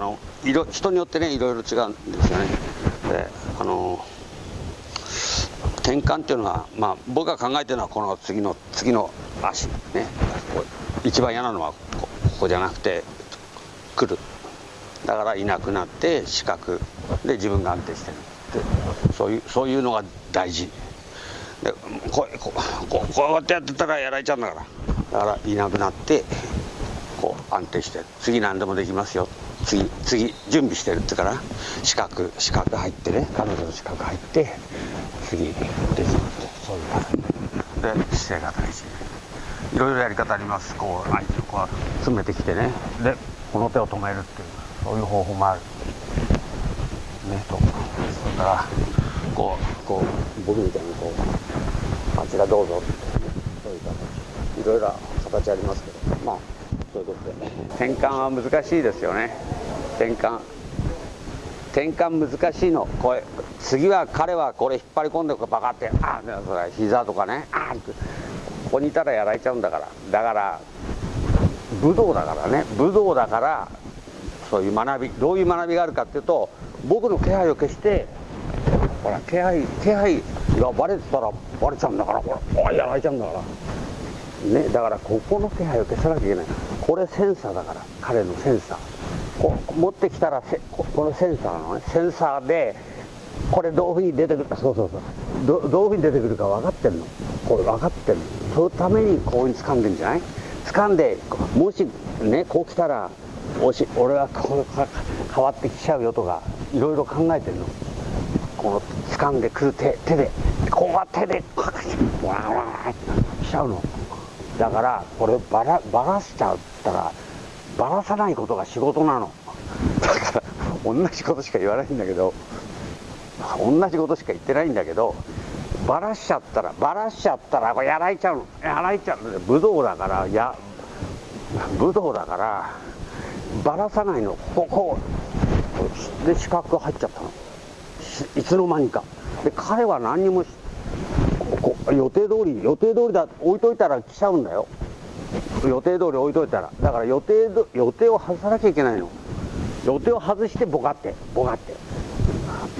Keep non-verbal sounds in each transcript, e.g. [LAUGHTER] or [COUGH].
のいろ人によってねいろいろ違うんですよね。であの転換っていうのは、まあ、僕が考えてるのはこの次の次の足ね。一番嫌なのはここじゃなくて来る。だからいなくなって視覚で自分が安定してる。ってそういうそういうのが大事。でこうこうここうやってやってたらやられちゃうんだから。だからいなくなってこう安定して次何でもできますよ。次次準備してるってから資格資格入ってね。彼女の資格入って次できるって。そういう形。で姿勢が大事。いろいろやり方あります。こう相手をこう詰めてきてね。でこの手を止めるっていうそういう方法もある。ねと。それからこうこう僕みたいにこうあちらどうぞってそういう形。いろいろ形ありますけど。まあそういうことで。転換は難しいですよね。転換。転換難しいの。これ次は彼はこれ引っ張り込んでバカってああそれ膝とかねああここにいたらやられちゃうんだから。だから武道だからね。武道だからそういう学び。どういう学びがあるかっていうと僕の気配を消してほら気配気配がバレてたらバレちゃうんだからほらやられちゃうんだから。ねだからここの気配を消さなきゃいけない。これセンサーだから彼のセンサー。こ持ってきたらこのセンサーのねセンサーでこれどういうふうに出てくるか。そうそうそう。どどういうふうに出てくるか分かってんの。これ分かってんの。そのためにこういうふうに掴んでんじゃない？掴んでもしねこう来たらおし俺はこう変わってきちゃうよとかいろいろ考えてるの。この掴んでくる手手でこうは手でわーわーってきちゃうの。だからこれバラバラしちゃったらバラさないことが仕事なの。だから同じことしか言わないんだけど同じことしか言ってないんだけどバラしちゃったらバラしちゃったらこれやられちゃうの。やられちゃうの。武道だからや武道だからばらさないの。ここで四角が入っちゃったの。いつの間にか。で彼は何にもここ予定通り予定通りだ置いといたら来ちゃうんだよ。予定通り置いといたら。だから予定予定を外さなきゃいけないの。予定を外してボカってボカって。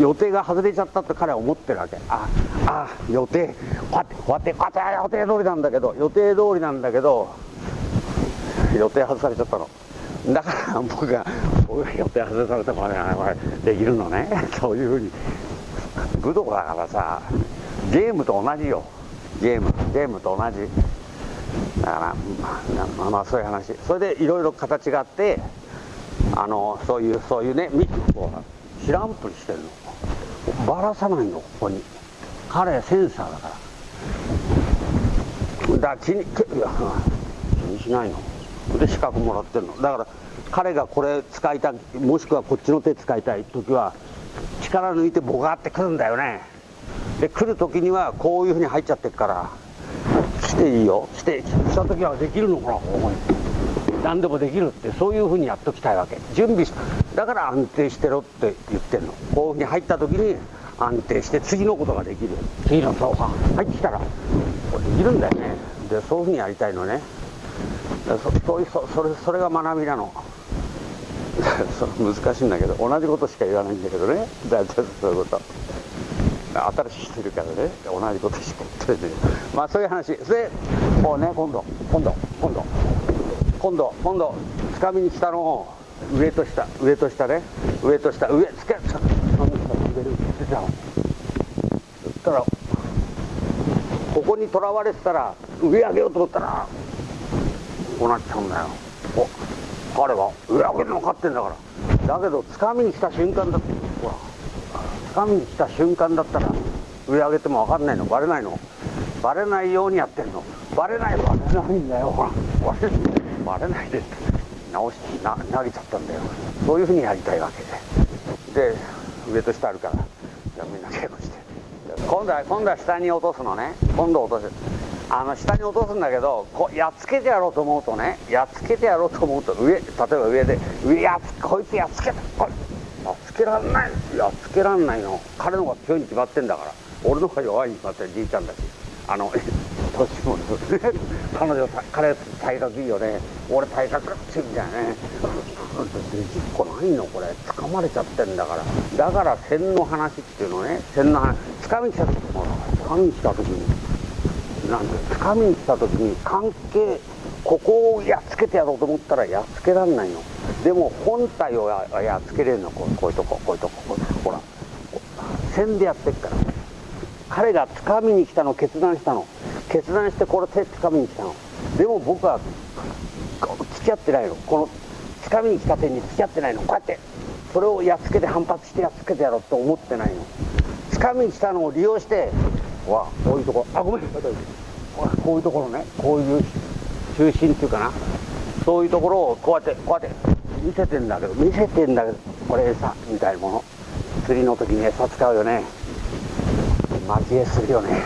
予定が外れちゃったって彼は思ってるわけ。ああ予定こうやってこうやってこうやって予定通りなんだけど。予定通りなんだけど予定外されちゃったの。だから僕が僕が予定外されたからこれできるのね。そういうふうに。武道だからさ。ゲームと同じよ。ゲームゲームと同じ。だからまあまあそういう話。それでいろいろ形があってあのそういうそういうね知らんぷりしてるの。ばらさないのここに。彼センサーだから。だから気に気にしないの。で資格もらってるの。だから彼がこれ使いたいもしくはこっちの手使いたい時は力抜いてボガってくるんだよね。で来る時にはこういうふうに入っちゃってるから。来ていいよ。来てした時はできるのかなここに何でもできるってそういうふうにやっときたいわけ。準備しだから安定してろって言ってるの。こういうふうに入った時に安定して次のことができる。次のそうか入ってきたらこれできるんだよね。でそういうふうにやりたいのね。そそういうそそれそれが学びなの。[LAUGHS] 難しいんだけど同じことしか言わないんだけどね。だそういうこと。新しい人いるからね。同じことしか言ってない。まあそういう話。でこうね今度。今度。今度。今度。今度。つかみに来たのを上と下。上と下ね。上と下。上つけつかみに来たの上で出てたの。そしたらここにとらわれてたら上上げようと思ったらこうなっちゃうんだよ。お彼は上上げるの分かってんだから。だけどつかみに来た瞬間だ。ってほら。つかみに来た瞬間だったら上上げても分かんないの？バレないの？バレないようにやってるの？バレないバレないんだよ。ほらバレバレないで。直しな投げちゃったんだよ。そういうふうにやりたいわけで。上と下あるから。じゃあみんな稽古して。今度は今度は下に落とすのね。今度落とす。あの下に落とすんだけどこやっつけてやろうと思うとねやっつけてやろうと思うと上例えば上で上やっつこいつやっつけてこいやっつけらんない。やっつけらんないの。彼の方が強いに決まってんだから。俺の方が弱いに決まってるじいちゃんだし。あの [LAUGHS] 年もね彼女彼体格いいよね。俺体格ってみたいなね。できっこないの？これ。掴まれちゃってんだから。だから線の話っていうのね。線の話。掴み来た時も掴みに来た時に。なんで掴みに来た時に関係ここをやっつけてやろうと思ったらやっつけらんないの。でも本体をやっつけれるのこうこういうとここういうとここうほら線でやってっから。彼が掴みに来たの決断したの。決断してこれ手掴みに来たの。でも僕は付き合ってないの。この掴みに来た手に付き合ってないの。こうやってそれをやっつけて反発してやっつけてやろうと思ってないの。掴みに来たのを利用してわこういうとこあごめんこういうところね。こういう中心っていうかな。そういうところをこうやってこうやって見せてんだけど見せてんだけどこれ餌みたいなもの。釣りの時に餌使うよね。巻き絵するよね。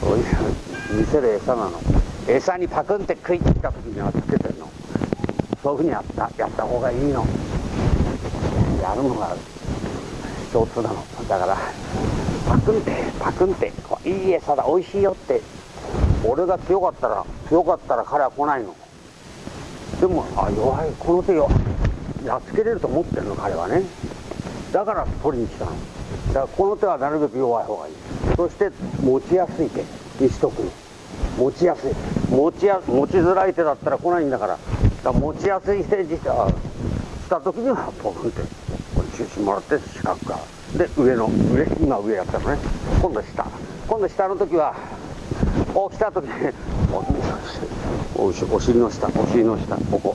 そういう見せる餌なの。餌にパクンって食いついた時にはつけてるの。そういうふうにやったやった方がいいの。やるのが共通なの。だからパクンってパクンっていい餌だ美味しいよって。俺が強かったら強かったら彼は来ないの。でもあ弱い。この手よやっつけれると思ってるの彼はね。だから取りに来たの。だからこの手はなるべく弱い方がいい。そして持ちやすい手にしとくの。持ちやすい。持ちや持ちづらい手だったら来ないんだから。だから持ちやすい手にしたした時にはポンって。これ中心もらって四角かで上の上今上やったのね。今度下。今度下の時はこう来た時におお尻の下お尻の下ここ。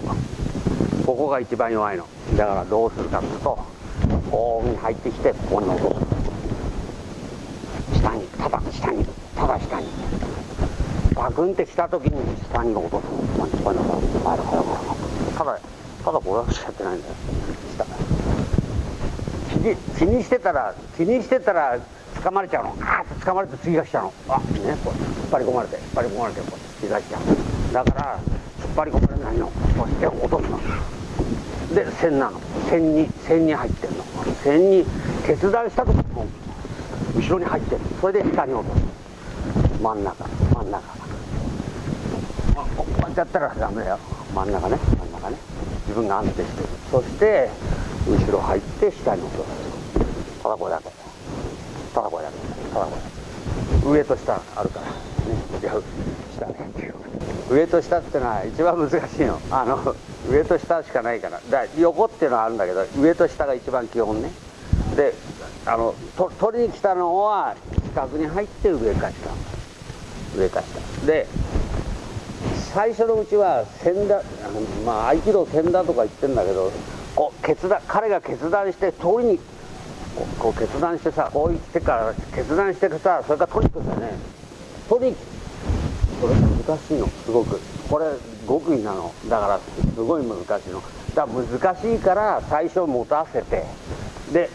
ここが一番弱いの。だからどうするかっていうとこうに入ってきてここに落とす下にただ下にただ下に。バクンって来た時に下に落とすここにここにただただただこれしかやってないんだよ。気に気にしてたら気にしてたら掴まれちゃうの。あーっと掴まれて次が来ちゃうのあね。こう引っ張り込まれて引っ張り込まれてこう次が来ちゃう。だから引っ張り込まれないの。そして落とすの。で線なの。線に線に入ってんの。線に決断した時も後ろに入ってるそれで下に落とす。真ん中。真ん中。こうやってやったらダメだよ。真ん中ね。真ん中ね。自分が安定してる。そして後ろ入って下に落とす。ただこれだけ。ただこれだけ。ただこれだけ。上と下あるから。ね。上と下っていうのは一番難しいの。あの上と下しかないから。だ横っていうのはあるんだけど上と下が一番基本ね。であのと取りに来たのは四角に入って上か下。上か下。で最初のうちは千田まあ合気道千田とか言ってんだけどこう決断彼が決断して通りにこう決断してさこう言ってから決断してさそれから取りに行くんだよね。取りに来これ難しいの。すごく。これ極意なの。だからすごい難しいの。だから難しいから最初持たせて。で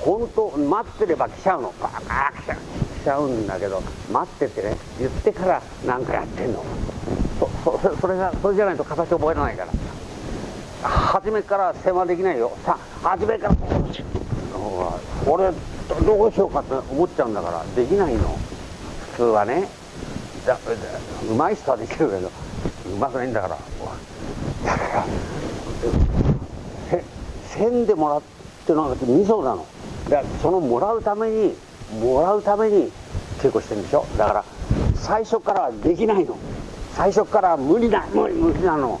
本当待ってれば来ちゃうの。バーッ来ちゃう。来ちゃうんだけど待っててね。言ってから何かやってんの。そそそれがそれじゃないと形覚えられないから。初めから世話できないよ。さあ初めから。俺どうしようかって思っちゃうんだから。できないの。普通はね。だうまい人はできるけどうまくないんだから。だから線でもらってのが味噌なの。だからそのもらうためにもらうために稽古してるんでしょ。だから最初からはできないの。最初から無理だ無理無理なの。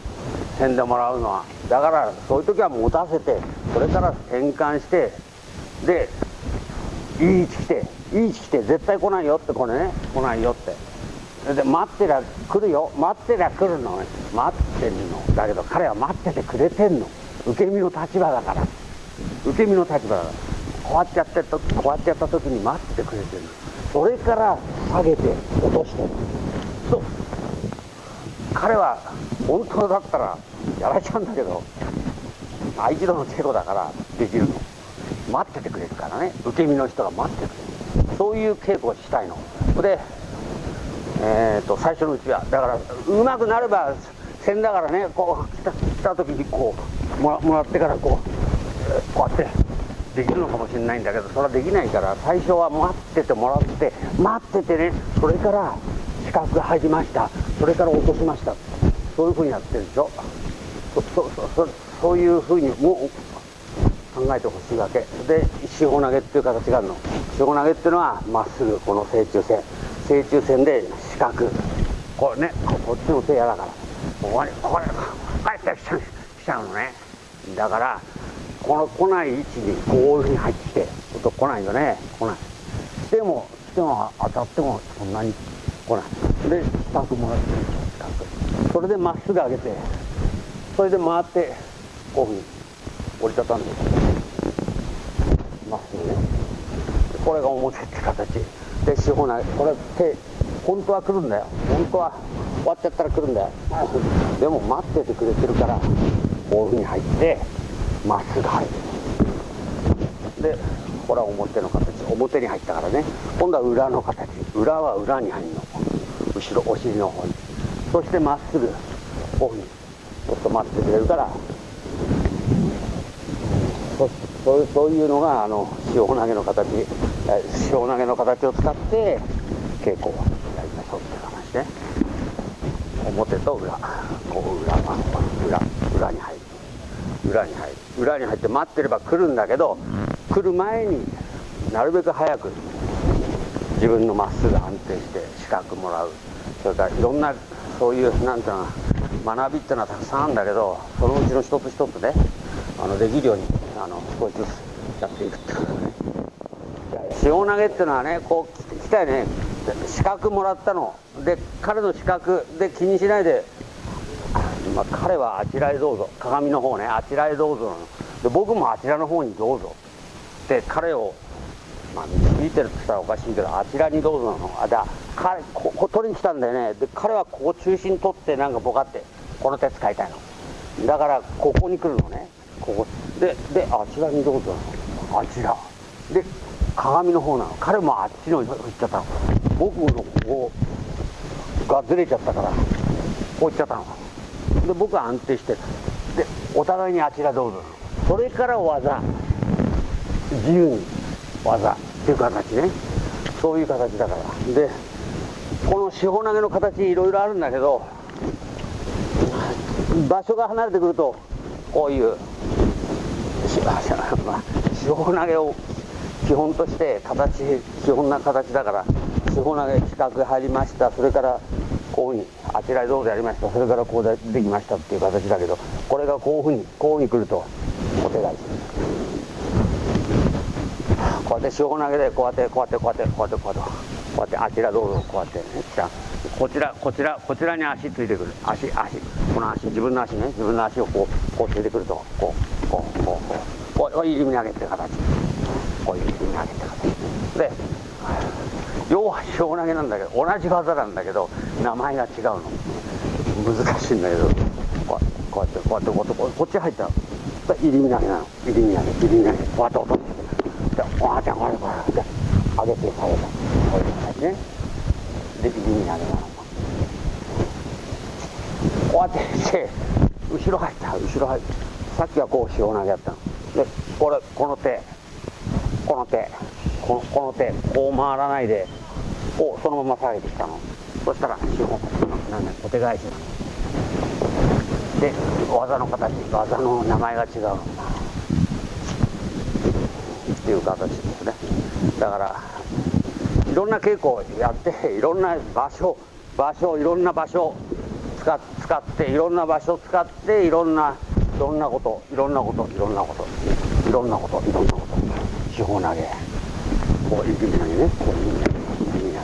線でもらうのは。だからそういう時は持たせてそれから転換してでいい位置来ていい位置来て絶対来ないよってこれね来ないよって。で待ってりゃ来るよ。待ってりゃ来るの。待ってんの。だけど彼は待っててくれてんの。受け身の立場だから。受け身の立場だから。こうやってやってこうやってやった時に待ってくれてるそれから下げて落としてる。そう。彼は本当だったらやられちゃうんだけど合気道の稽古だからできるの。待っててくれるからね。受け身の人が待っててくれる。そういう稽古をしたいの。でえーと、最初のうちは。だからうまくなれば線だからねこう来た来た時にこうもらもらってからこうこうやってできるのかもしれないんだけどそれはできないから最初は待っててもらって待っててねそれから四角が入りました。それから落としました。そういうふうにやってるでしょ。そそそそういうふうにも考えてほしいわけ。で四方投げっていう形があるの。四方投げっていうのはまっすぐこの正中線。正中線で四角これねこっちの手やだから。ここにこれ帰ってきちゃう来ちゃうのね。だからこの来ない位置にこういうふうに入ってきてと来ないよね。来ない。してもしても当たってもそんなに来ない。で四角もらって四角それでまっすぐ上げてそれで回ってこういうふうに折りたたんで。まっすぐね。これが表って形。で四方投げこれ手本当は来るんだよ。本当は終わっちゃったら来るんだよ。でも待っててくれてるからこういうふうに入ってまっすぐ入る。でこれは表の形。表に入ったからね。今度は裏の形。裏は裏に入るの。後ろお尻の方に。そしてまっすぐこういうふうに。ちょっと待ってくれるから。そそうそういうのがあの塩投げの形。塩投げの形を使って稽古をやりましょうって話ね。表と裏。こう裏裏裏に入る。裏に入る。裏に入って待ってれば来るんだけど来る前になるべく早く自分のまっすぐ安定して資格もらう。それからいろんなそういうなんていうの学びっていうのはたくさんあるんだけどそのうちの一つ一つねあのできるようにあの少しずつやっていくっていうね。塩投げっていうのはねこう来たよね。資格もらったの。で彼の資格で気にしないで、まあ、彼はあちらへどうぞ。鏡の方ね。あちらへどうぞで僕もあちらの方にどうぞ。で彼をまあ導いてるって言ったらおかしいけどあちらにどうぞなの。あだ彼ここ取りに来たんだよね。で彼はここ中心取ってなんかボカってこの手使いたいの。だからここに来るのね。ここ。でであちらにどうぞなの。あちら。で鏡の方なの。彼もあっちの方行っちゃったの。僕のここがずれちゃったからこう行っちゃったの。で僕は安定してでお互いにあちらどうぞそれから技。自由に技。っていう形ね。そういう形だから。でこの四方投げの形いろいろあるんだけど場所が離れてくるとこういう四方投げを基本として形基本な形だから四方投げ四角入りました。それからこういうふうにあちらへどうぞやりました。それからこうでできましたっていう形だけどこれがこういうふうにこういうふうに来るとお手返しこうやって四方投げでこうやってこうやってこうやってこうやってこうやってこうやってあちらどうぞこうやってねこちらこちらこちらに足ついてくる。足足。この足自分の足ね。自分の足をこうこうついてくると。こうこうこうこう。こうこう入り身投げて形。こういう入り身投げて形。で要は四方投げなんだけど同じ技なんだけど名前が違うの。難しいんだけど。こうやってこうやってこうやってこっち入ったら入り身投げなの。入り身投げ入り身投げこうやって落としてでおあちゃんこれこれ。で上げて下げた。こういう形ね。で入り身投げなの。こうやってして後ろ入った。後ろ入った。さっきはこう四方投げやったの。でこれこの手。この手。このこの手こう回らないでこうそのまま下げてきたの。そしたら四方なんだお手返しで技の形技の名前が違うっていう形ですね。だからいろんな稽古をやっていろんな場所場所いろんな場所使使っていろんな場所使っていろんないろんなこといろんなこといろんなこといろんなこといろんなこと四方投げ。こう指投げねこう指投げ指投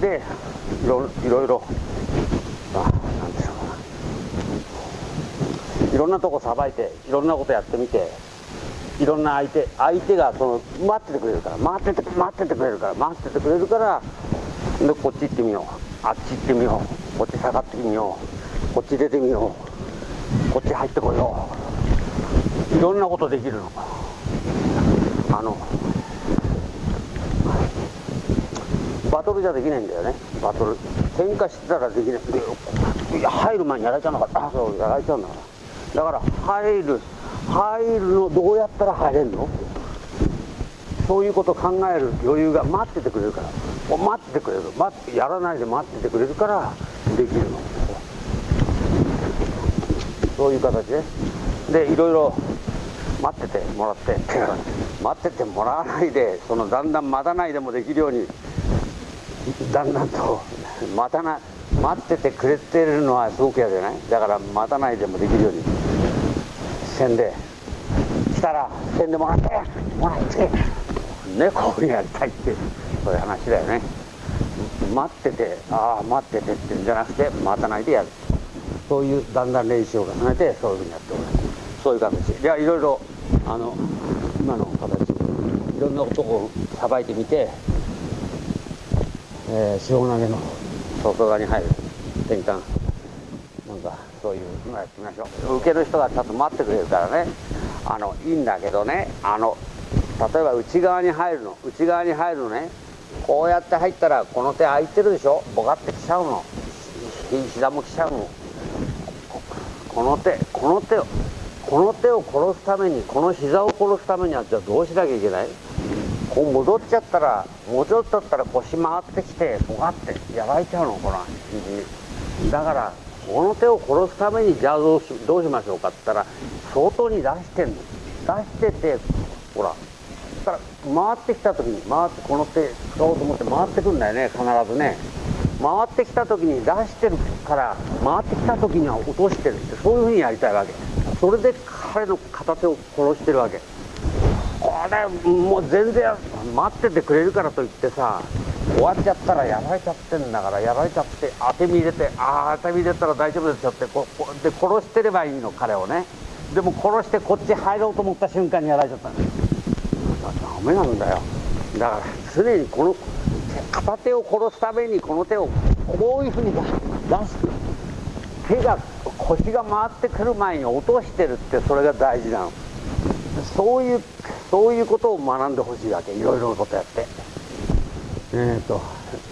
げでいろいろいろあなんていうかないろんなとこさばいていろんなことやってみていろんな相手相手がその待っててくれるから待ってて待っててくれるから待っててくれるからでこっち行ってみよう。あっち行ってみようこっち下がってみよう。こっち出てみよう。こっち入ってこよう。いろんなことできるの。あのバトルじゃできないんだよね。バトル。喧嘩してたらできない。でいや入る前にやられちゃうのかあそうやられちゃうんだから。だから入る入るのどうやったら入れるの？そういうことを考える余裕が待っててくれるから。待っててくれる。待ってやらないで待っててくれるからできるの。そういう形ででいろいろ待っててもらって [LAUGHS] 待っててもらわないでそのだんだん待たないでもできるようにだんだんと待たな待っててくれてるのはすごく嫌じゃない？だから待たないでもできるようにせんで来たらせんでもらってもらってねこうやりたいってそういう話だよね。待っててああ待っててってんじゃなくて待たないでやる。そういうだんだん練習を重ねてそういうふうにやっておるそういう形いやいろいろあの今の形ろんな男をさばいてみて、えー、塩投げの外側に入る転換なんかそういうのやってみましょう。受ける人がちゃんと待ってくれるからね。あのいいんだけどね。あの例えば内側に入るの。内側に入るのね。こうやって入ったらこの手空いてるでしょ。ボカってきちゃうの。膝もきちゃうの。この手この手をこの手を殺すためにこの膝を殺すためにはじゃあどうしなきゃいけない？こう戻っちゃったらもうちょっとだったら腰回ってきてボカってやられちゃうのほら肘だからこの手を殺すためにじゃあどうしどうしましょうかって言ったら相当に出してんの。出しててほら。から回ってきた時に回ってこの手使おうと思って回ってくんだよね必ずね。回ってきた時に出してるから回ってきた時には落としてるってそういうふうにやりたいわけ。それで彼の片手を殺してるわけ。これもう全然待っててくれるからといってさ終わっちゃったらやられちゃってんだからやられちゃって当て身入れてああ当て身入れたら大丈夫ですよってここで殺してればいいの彼をね。でも殺してこっち入ろうと思った瞬間にやられちゃったダメなんだよ。だから常にこの片手を殺すためにこの手をこういうふうに出す。手が腰が回ってくる前に落としてるってそれが大事なの。そういうそういうことを学んでほしいわけ。いろいろなことやって。えーと、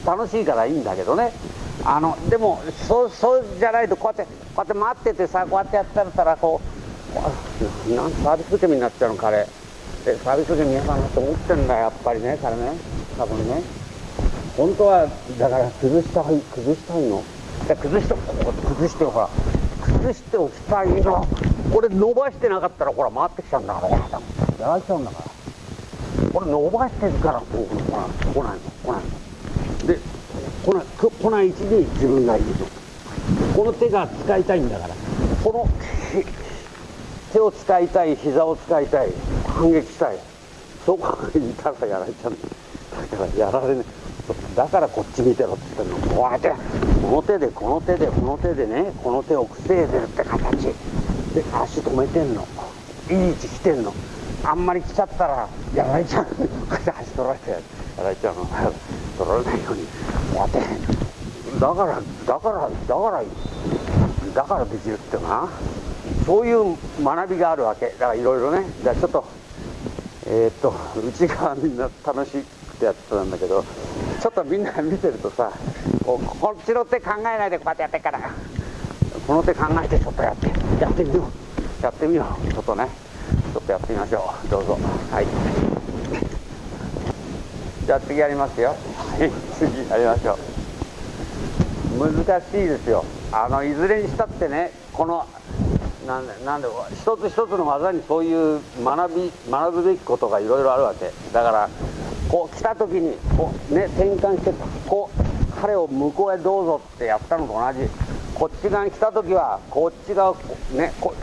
楽しいからいいんだけどね。あのでもそうそうじゃないとこうやってこうやって待っててさこうやってやったらこうなんサービス受け身になっちゃうの彼。でサービス受け身嫌だなと思ってんだやっぱりね彼ね。多分ね。本当はだから崩したい崩したいの。崩してここ崩してほら。崩しておきたいの。これ伸ばしてなかったらほら回ってきちゃうんだからやられちゃうんだからこれ伸ばしてるからこう来ないの来ないので来ない来ない位置に自分がいるとこの手が使いたい。んだからこの手を使いたい膝を使いたい。反撃した。いそこにいたらやられちゃうんだ。からやられね。だからこっち見てろって言ってるのこうやってこの手でこの手でこの手でねこの手を防いでるって形。で足止めてんの。いい位置来てんの。あんまり来ちゃったらやられちゃう。こうやって走取られてやられちゃう。の [LAUGHS] 取られないように。やってだからだからだからだからできるってな。そういう学びがあるわけだからいろいろね。じゃあちょっとえー、っと内側みんな楽しくてやってたんだけどちょっとみんな見てるとさこうこっちの手考えないでこうやってやってからこの手考えてちょっとやって。やってみよう。やってみよう。ちょっとね。ちょっとやってみましょう。どうぞ。はい。じゃあ次やりますよ。はい。次やりましょう。難しいですよ。あのいずれにしたってねこのなんでなんで一つ一つの技にそういう学び学ぶべきことがいろいろあるわけ。だからこう来た時にこうね転換してこう彼を向こうへどうぞってやったのと同じ。こっち側に来た時はこっち側ねこ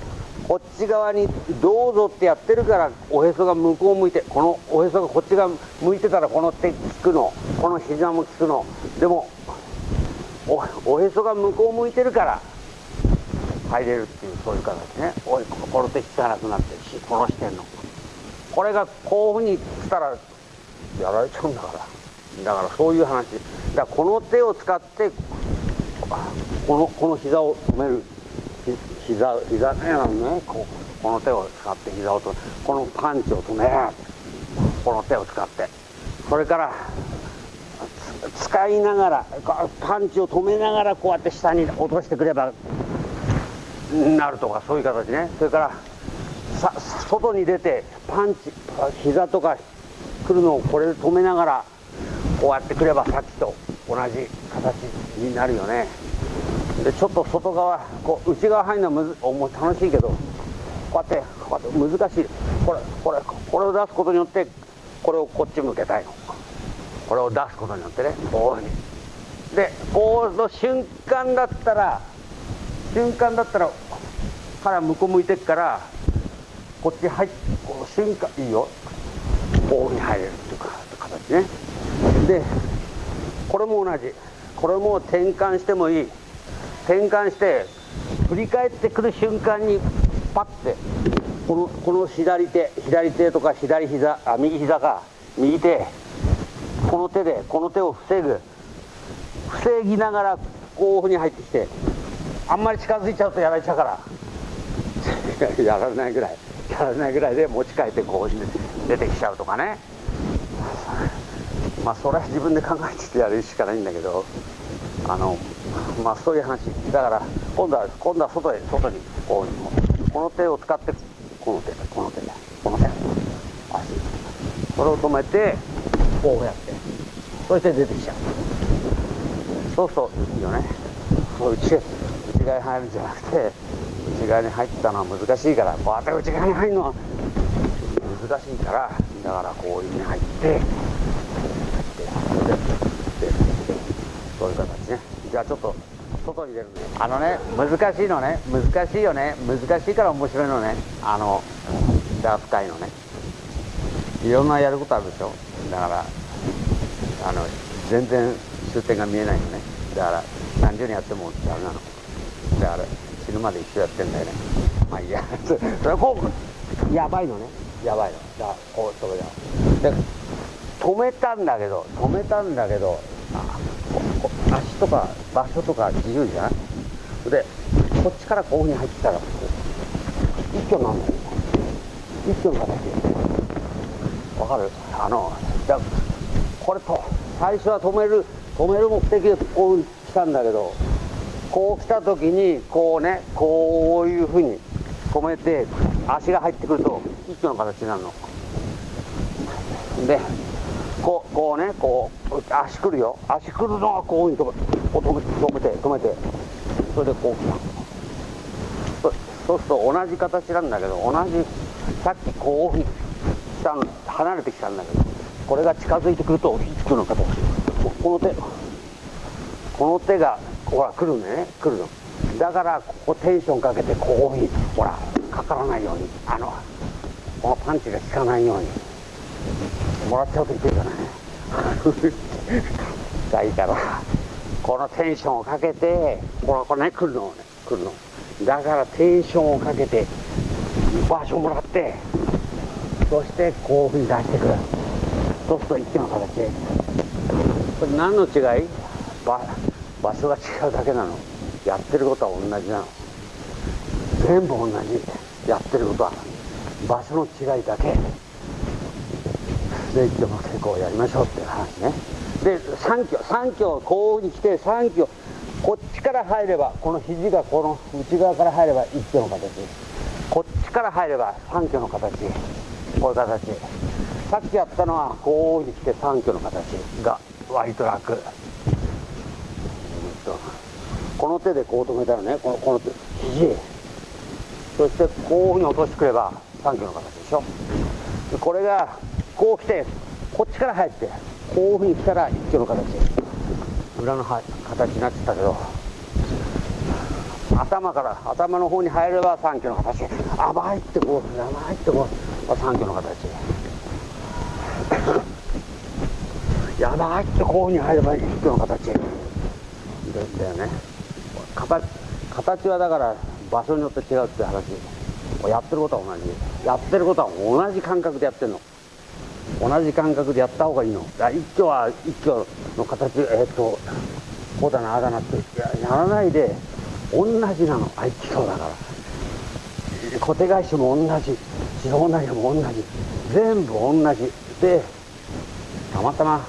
こっち側にどうぞってやってるからおへそが向こう向いてこのおへそがこっち側向いてたらこの手効くの。この膝も効くの。でもおへそが向こう向いてるから入れるっていうそういう形ね。おいこの手効かなくなってるし殺してんの。これがこういうふうにしたらやられちゃうんだから。だからそういう話。だからこの手を使ってこのこの膝を止める。膝膝ねねここの手を使って膝を止めこのパンチを止めこの手を使って。それから使いながらパンチを止めながらこうやって下に落としてくればなるとかそういう形ね。それからさ外に出てパンチ膝とか来るのをこれで止めながらこうやってくればさっきと同じ形になるよね。でちょっと外側こう内側入るのはむずお楽しいけどこうやってこうやって難しい。これこれこれを出すことによってこれをこっち向けたいの。これを出すことによってねこういうふうに。でこうの瞬間だったら瞬間だったら腹向こう向いてっからこっち入ってこう瞬間いいよ。こういうふうに入れるっていうか形ね。でこれも同じ。これも転換してもいい。転換して振り返ってくる瞬間にパッてこのこの左手左手とか左膝あ右膝か右手この手でこの手を防ぐ。防ぎながらこういうふうに入ってきてあんまり近づいちゃうとやられちゃうから。[LAUGHS] やられないぐらいやられないぐらいで持ち替えてこう出てきちゃうとかね。まあそれは自分で考えてやるしかないんだけどあのまあそういう話だから今度は今度は外へ外にこうこの手を使ってこの手この手この手足それを止めてこうやってそして出てきちゃうそうそういいよねそう内内側に入るんじゃなくて内側に入ったのは難しいからこうやって内側に入るのは難しいからだからこういうふうに入ってそういう形ねじゃあちょっと外に出るねあのね難しいのね。難しいよね。難しいから面白いのね。あのダーツ界のね。いろんなやることあるでしょ。だからあの全然終点が見えないよね。だから何十年やってもダメなの。だから死ぬまで一緒やってんだよね。まあいいや。[LAUGHS] それはこうやばいのね。やばいの。だからこう止めたで止めたんだけど止めたんだけど足とか場所とか自由じゃない？でこっちからこういうふうに入ってきたら一挙なんだよ一挙の？形わかる？あのだこれと最初は止める止める目的でこう来たんだけどこう来た時にこうねこういうふうに止めて足が入ってくると一挙の形になるの。でこうこうねこう足くるよ。足くるのはこういうふうに止め止めて止めて。それでこう来たそうすると同じ形なんだけど同じさっきこういうふうにしたの離れてきたんだけどこれが近づいてくると一挙の形この手この手がほら来るね来るの。だからここテンションかけてこういうふうにほらかからないようにあのこのパンチが効かないように。もらっちゃうといけるじゃないがいいから。このテンションをかけてこれこれね来るのね来るの。だからテンションをかけて場所をもらってそしてこういうふうに出してくるそうすると一気の形。これ何の違い？場場所が違うだけなの。やってることは同じなの。全部同じ。やってることは場所の違いだけ。で一挙の成功をやりましょうっていう話ねで3挙3挙こういうふうに来て3挙こっちから入ればこの肘がこの内側から入れば一挙の形こっちから入れば3挙の形こういう形。さっきやったのはこういうふうに来て3挙の形が割と楽。この手でこう止めたらねこのこの手肘。そしてこういうふうに落としてくれば3挙の形でしょ。これがこう来てこっちから入ってこういうふうに来たら一挙の形。裏の形になってたけど頭から頭の方に入れば三挙の形。甘いってこう甘いってこう三挙の形。[COUGHS] やばいってこういうふうに入れば一挙の形。だよね。形形はだから場所によって違うって話。やってることは同じ。やってることは同じ感覚でやってるの。同じ感覚でやった方がいいの。一挙は一挙の形えっ、とこうだなあだなって。やらないで同じなの。合気道だから。小手返しも同じ地方投げも同じ。全部同じ。でたまたま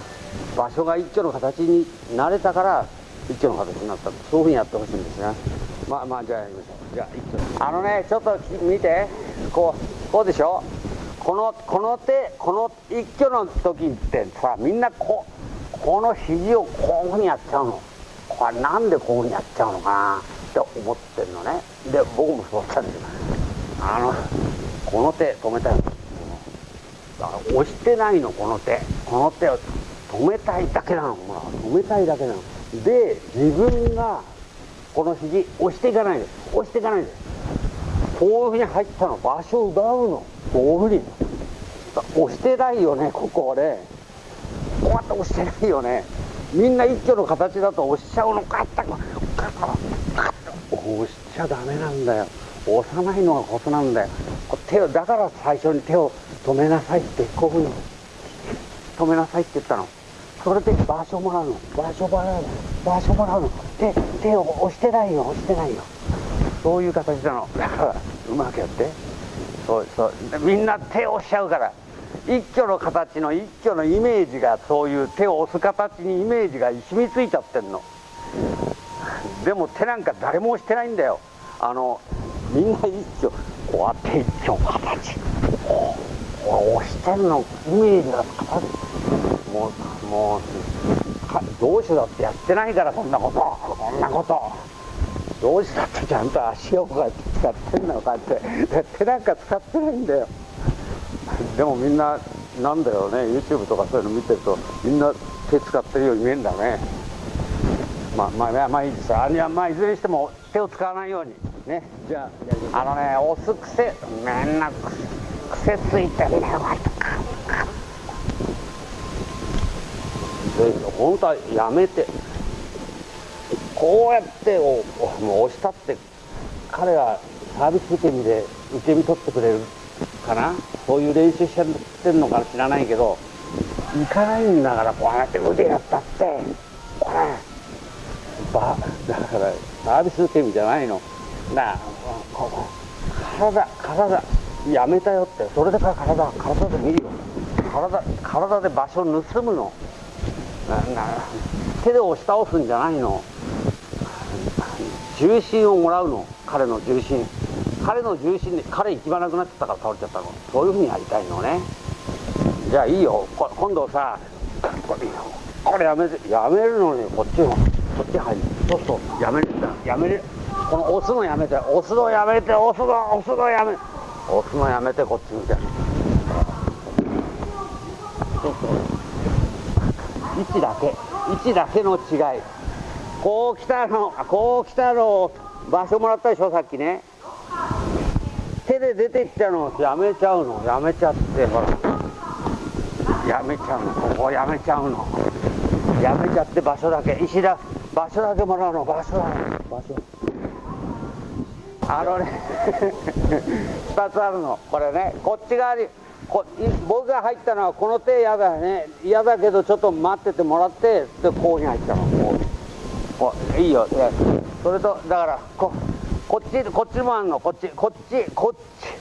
場所が一挙の形になれたから一挙の形になったそういうふうにやってほしいんですね。まあまあじゃあやりましょう。じゃあ一挙。あのねちょっと見て。こうこうでしょ？このこの手この一挙の時ってさみんなこうこの肘をこういうふうにやっちゃうの。これなんでこういうふうにやっちゃうの？かなって思ってるのね。で僕もそうしたんですよ。あのこの手止めたいの。押してないのこの手。この手を止めたいだけなの。ほら止めたいだけなの。で自分がこの肘押していかないで押していかないで。こういうふうに入ったの場所を奪うの。こういうふうに。押してないよねここでこうやって押してないよね。みんな一挙の形だと押しちゃうの。かったか押しちゃダメなんだよ。押さないのがコツなんだよ。手をだから最初に手を止めなさいってこういうふうに。止めなさいって言ったの。それで場所もらうの。場所もらうの。場所もらうの。手手を押してないよ。押してないよ。そういう形なの。だからうまくやって。そうそう。みんな手を押しちゃうから。一挙の形の一挙のイメージがそういう手を押す形にイメージが染みついちゃってんの。でも手なんか誰も押してないんだよ。あのみんな一挙。こうやって一挙の形。こう押してんの。イメージが形もうもう同志だってやってないからそんなこと。そんなこと。同志だってちゃんと足をこうやって使ってんのこうやって。手なんか使ってないんだよ。でもみんななんだよね。YouTube とかそういうの見てるとみんな手使ってるように見えるんだね。まあまあまあいいですあまあいずれにしても手を使わないように。ね。じゃああのね押す癖めんな癖ついてんだよ本当はやめて。こうやってもう押したって彼がサービス受け身で受け身取ってくれるかな？そういう練習してんのか知らないけど行かないんだからこうやって腕やったって。こればだからサービス受け身じゃないの。なあ体体やめたよって。それでから体体で見るよ。体体で場所を盗むの。手で押し倒すんじゃないの。重心をもらうの。彼の重心。彼の重心で彼行き場なくなっちゃったから倒れちゃったの。そういうふうにやりたいのね。じゃあいいよ。今度さこれこれやめやめるのにこっちのこっち入る。そうそう。やめるんだ。やめる。この押すのやめて。押すのやめて。押すの押すのやめ。押すのやめてこっち見てそうそう位置だけ位置だけの違い。こう来たのこう来たの場所もらったでしょさっきね。手で出ていったのやめちゃうの。やめちゃってほら。やめちゃうの。ここやめちゃうの。やめちゃって場所だけ。石だ場所だけもらうの。場所だ。場所。あのね [LAUGHS] 2つあるの。これねこっち側にこ僕が入ったのはこの手嫌だね。嫌だけどちょっと待っててもらってでこうに入ったの。こういいよ。それとだからここっちこっちもあんの。こっちこっちこっち。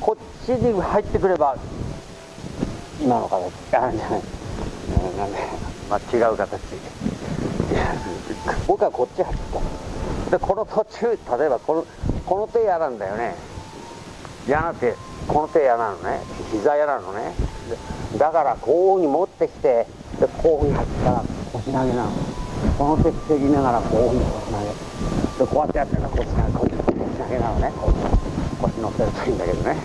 こっちに入ってくれば今の形。あじゃない。なんで、まあ、違う形。僕はこっち入った。でこの途中例えばこのこの手嫌なんだよね。嫌な手。この手嫌なのね。膝嫌なのね。だからこういうふうに持ってきてでこういうふうに入ったら腰投げなの。この手防ぎながらこういうふうに腰投げ。でこうやってやったら腰投げ腰投げなのね。腰乗せるといいんだけどね。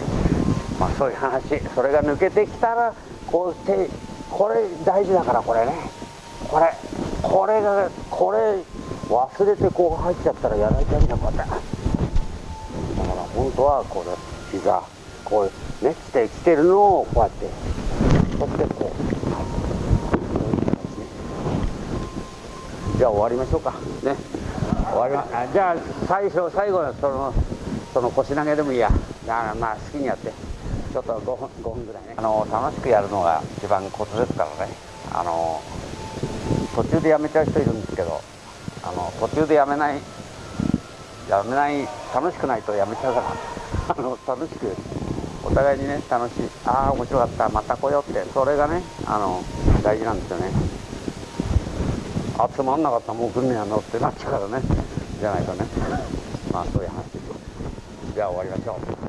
まあそういう話。それが抜けてきたらこう手これ大事だからこれね。これこれがこれ忘れてこう入っちゃったらやられちゃうんだこうやって。だから本当はこれ膝。こうね来て来てるのをこうやってそしてこう、はい、じゃあ終わりましょうか。ね。終わりまあじゃあ最初最後のそのその腰投げでもいいや。だからまあ好きにやって。ちょっと 5, 分5分ぐらいね。あの楽しくやるのが一番コツですからね。あの途中でやめちゃう人いるんですけどあの途中でやめないやめない楽しくないとやめちゃうから。あの楽しくお互いにね楽しい。ああ面白かった。また来ようって。それがねあの大事なんですよね。あつまんなかった。もう来んねやのってなっちゃうからね。じゃないとね。まあそういう話ですじゃあ終わりましょう。